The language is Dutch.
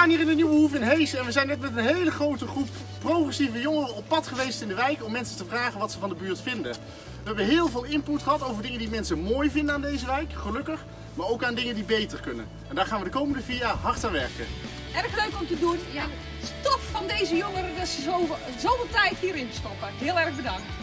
staan hier in de Nieuwe Hoef in Hees en we zijn net met een hele grote groep progressieve jongeren op pad geweest in de wijk om mensen te vragen wat ze van de buurt vinden. We hebben heel veel input gehad over dingen die mensen mooi vinden aan deze wijk, gelukkig, maar ook aan dingen die beter kunnen. En daar gaan we de komende vier jaar hard aan werken. Erg leuk om te doen. Ja, stof van deze jongeren dat ze zoveel, zoveel tijd hierin stoppen. Heel erg bedankt.